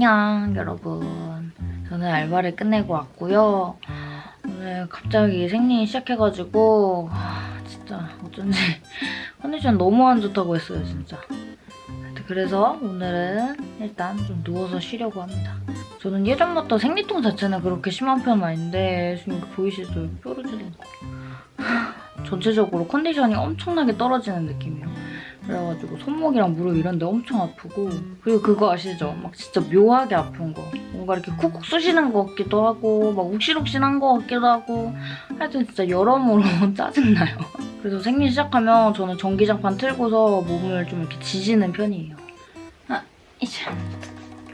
안녕 여러분. 저는 알바를 끝내고 왔고요. 오늘 갑자기 생리이 시작해가지고 아, 진짜 어쩐지 컨디션 너무 안 좋다고 했어요 진짜. 그래서 오늘은 일단 좀 누워서 쉬려고 합니다. 저는 예전부터 생리통 자체는 그렇게 심한 편은 아닌데 지금 보이시죠? 뾰루지도 있고. 전체적으로 컨디션이 엄청나게 떨어지는 느낌이에요 그래가지고 손목이랑 무릎 이런 데 엄청 아프고. 그리고 그거 아시죠? 막 진짜 묘하게 아픈 거. 뭔가 이렇게 쿡쿡 쑤시는 것 같기도 하고 막 욱신욱신한 것 같기도 하고. 하여튼 진짜 여러모로 짜증나요. 그래서 생리 시작하면 저는 전기장판 틀고서 몸을 좀 이렇게 지지는 편이에요. 아 이제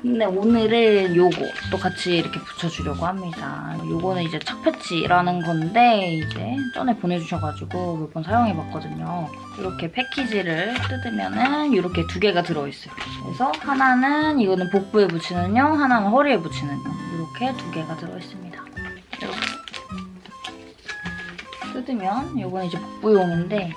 근데 오늘은 요거 또 같이 이렇게 붙여주려고 합니다. 요거는 이제 착패치라는 건데 이제 전에 보내주셔가지고 몇 번 사용해봤거든요. 이렇게 패키지를 뜯으면은 이렇게 두 개가 들어있어요. 그래서 하나는 이거는 복부에 붙이는 용, 하나는 허리에 붙이는 용 이렇게 두 개가 들어있습니다. 이렇게 뜯으면 요거는 이제 복부용인데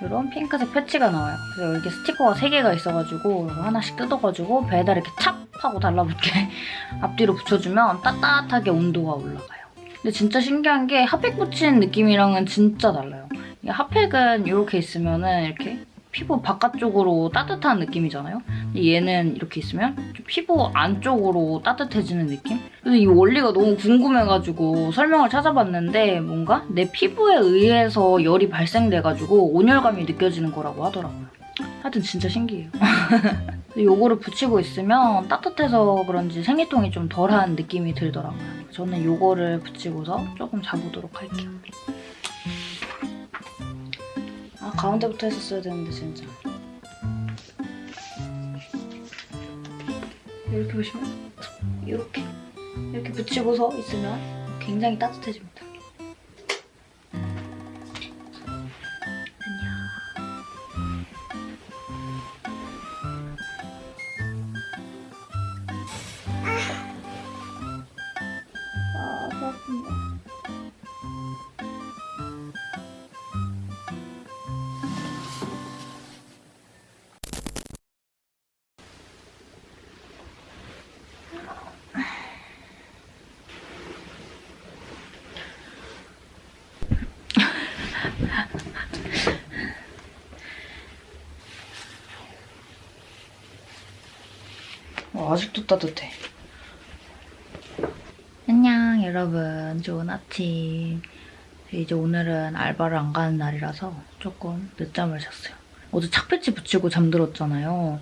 이런 핑크색 패치가 나와요. 그래서 여기 스티커가 3개가 있어가지고 하나씩 뜯어가지고 배에다 이렇게 찹 하고 달라붙게 앞뒤로 붙여주면 따뜻하게 온도가 올라가요. 근데 진짜 신기한 게 핫팩 붙인 느낌이랑은 진짜 달라요. 핫팩은 이렇게 있으면 은 이렇게 피부 바깥쪽으로 따뜻한 느낌이잖아요. 근데 얘는 이렇게 있으면 좀 피부 안쪽으로 따뜻해지는 느낌? 그래서 이 원리가 너무 궁금해가지고 설명을 찾아봤는데 뭔가 내 피부에 의해서 열이 발생돼가지고 온열감이 느껴지는 거라고 하더라고요. 하여튼 진짜 신기해요. 요거를 붙이고 있으면 따뜻해서 그런지 생리통이 좀 덜한 느낌이 들더라고요. 저는 요거를 붙이고서 조금 자보도록 할게요. 아 가운데부터 했었어야 되는데 진짜. 이렇게 보시면 이렇게 이렇게 붙이고서 있으면 굉장히 따뜻해집니다. 어, 아직도 따뜻해. 안녕 여러분. 좋은 아침. 이제 오늘은 알바를 안 가는 날이라서 조금 늦잠을 잤어요. 어제 착배치 붙이고 잠들었잖아요.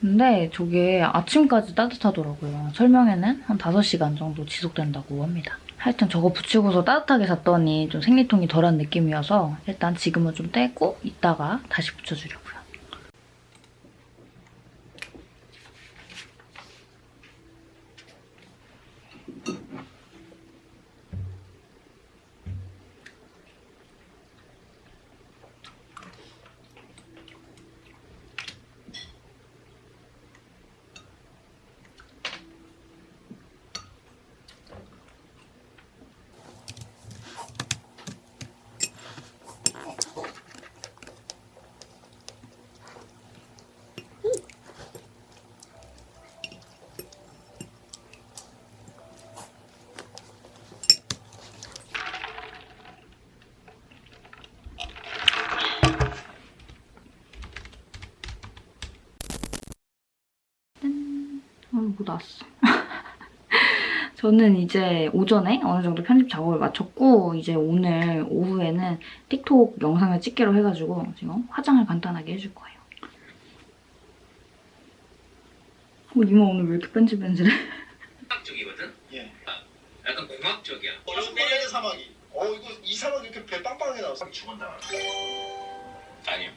근데 저게 아침까지 따뜻하더라고요. 설명에는 한 5시간 정도 지속된다고 합니다. 하여튼 저거 붙이고서 따뜻하게 잤더니 좀 생리통이 덜한 느낌이어서 일단 지금은 좀 떼고 이따가 다시 붙여주려고 요 어, 뭐 나왔어. 저는 이제 오전에 어느 정도 편집 작업을 마쳤고 이제 오늘 오후에는 틱톡 영상을 찍기로 해가지고 지금 화장을 간단하게 해줄 거예요. 어, 이마 오늘 왜 이렇게 뺀질뺀질해? 공학적이거든? 예. 약간 공학적이야. 어, 시베리아 사막이. 어, 이거 이 사막 이렇게 배 빵빵하게 나왔어. 죽었나? 아니요.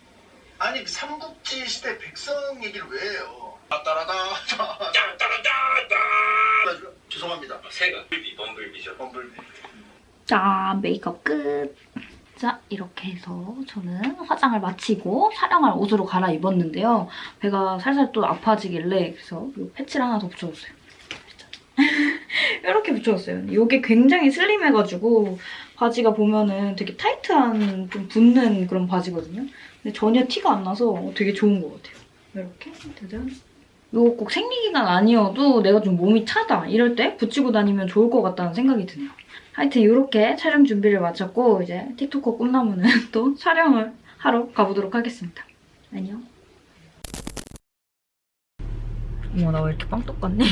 아니, 그 삼국지 시대 백성 얘기를 왜 해요? 따라다. 따라따라따! 죄송합니다. 새가 불비, 범불비죠. 범블비. 자, 메이크업 끝! 자, 이렇게 해서 저는 화장을 마치고 촬영할 옷으로 갈아입었는데요. 배가 살살 또 아파지길래 그래서 이 패치를 하나 더 붙여줬어요. 이렇게 붙여줬어요. 이게 굉장히 슬림해가지고 바지가 보면은 되게 타이트한 좀 붙는 그런 바지거든요. 근데 전혀 티가 안 나서 되게 좋은 것 같아요. 이렇게 짜잔 이거 꼭 생리기간 아니어도 내가 좀 몸이 차다 이럴 때 붙이고 다니면 좋을 것 같다는 생각이 드네요. 하여튼 이렇게 촬영 준비를 마쳤고 이제 틱톡커 꿈나무는 또 촬영을 하러 가보도록 하겠습니다. 안녕. 어머 나 왜 이렇게 빵 똑같니?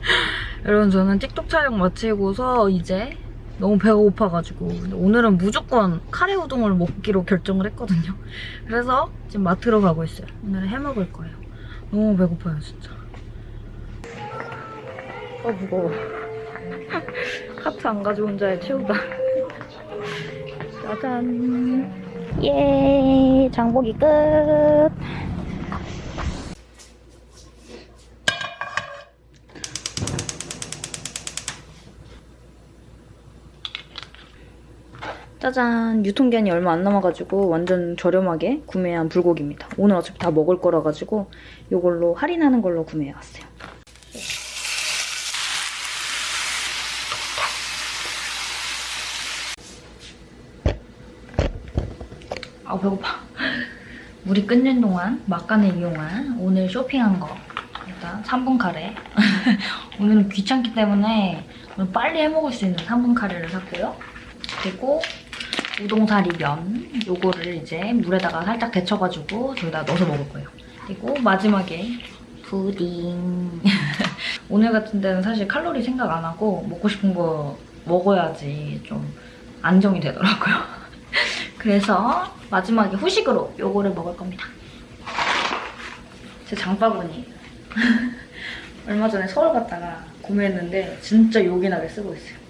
여러분 저는 틱톡 촬영 마치고서 이제 너무 배가 고파가지고 오늘은 무조건 카레 우동을 먹기로 결정을 했거든요. 그래서 지금 마트로 가고 있어요. 오늘은 해 먹을 거예요. 너무 배고파요 진짜. 아 무거워. 카트 안 가져온 자의 최후다. 짜잔. 예, 장보기 끝. 짜잔. 유통기한이 얼마 안 남아가지고 완전 저렴하게 구매한 불고기입니다. 오늘 어차피 다 먹을 거라 가지고 이걸로 할인하는 걸로 구매해왔어요. 아 배고파. 물이 끓는 동안 막간을 이용한 오늘 쇼핑한 거. 일단 3분 카레. 오늘은 귀찮기 때문에 오늘 빨리 해먹을 수 있는 3분 카레를 샀고요. 그리고 우동사리 면 요거를 이제 물에다가 살짝 데쳐가지고 저기다 넣어서 먹을 거예요. 그리고 마지막에 푸딩. 오늘 같은 데는 사실 칼로리 생각 안 하고 먹고 싶은 거 먹어야지 좀 안정이 되더라고요. 그래서 마지막에 후식으로 요거를 먹을 겁니다. 제 장바구니. 얼마 전에 서울 갔다가 구매했는데 진짜 요긴하게 쓰고 있어요.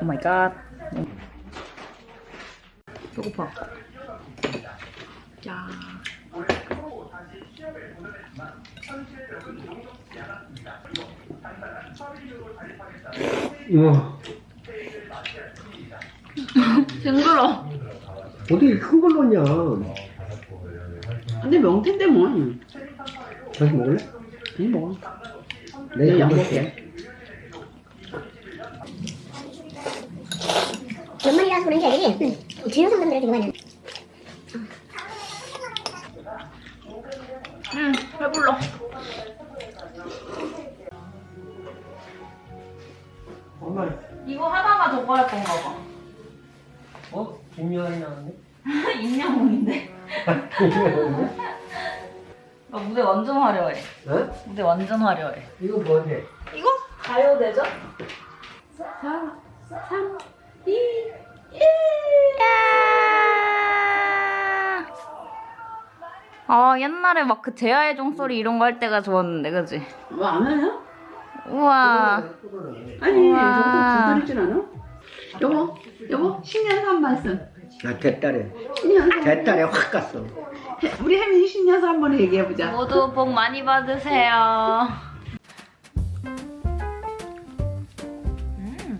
오 마이 갓. 배고파. 야. 우와 징그러. 어떻게 큰걸 넣냐 근데 명태인데 뭐. 다시 먹을래? 응, 먹어. 내가 양 먹을게 연말이라서 그런지 애들이 주요 상담들을 되게 많이 응, 배불러. 엄마 이거 하다가 저거 할 건가 봐. 어? 김유한이 나왔네? 임영웅인데. 나 무대 완전 화려해. 어? 무대 완전 화려해. 이거 뭐지? 이거? 가요대죠? 4, 3, 2, 1. 아 옛날에 막 그 제아의 종소리 이런 거 할 때가 좋았는데 그지? 뭐안 해요? 우와 아니, 우와. 저것도 분발이진 않아? 여보, 여보, 신년사 한 말씀. 나 대딸에 신년사. 대딸에 확 갔어 우리 혜민이 신년사 한 번 얘기해보자. 모두 복 많이 받으세요 음.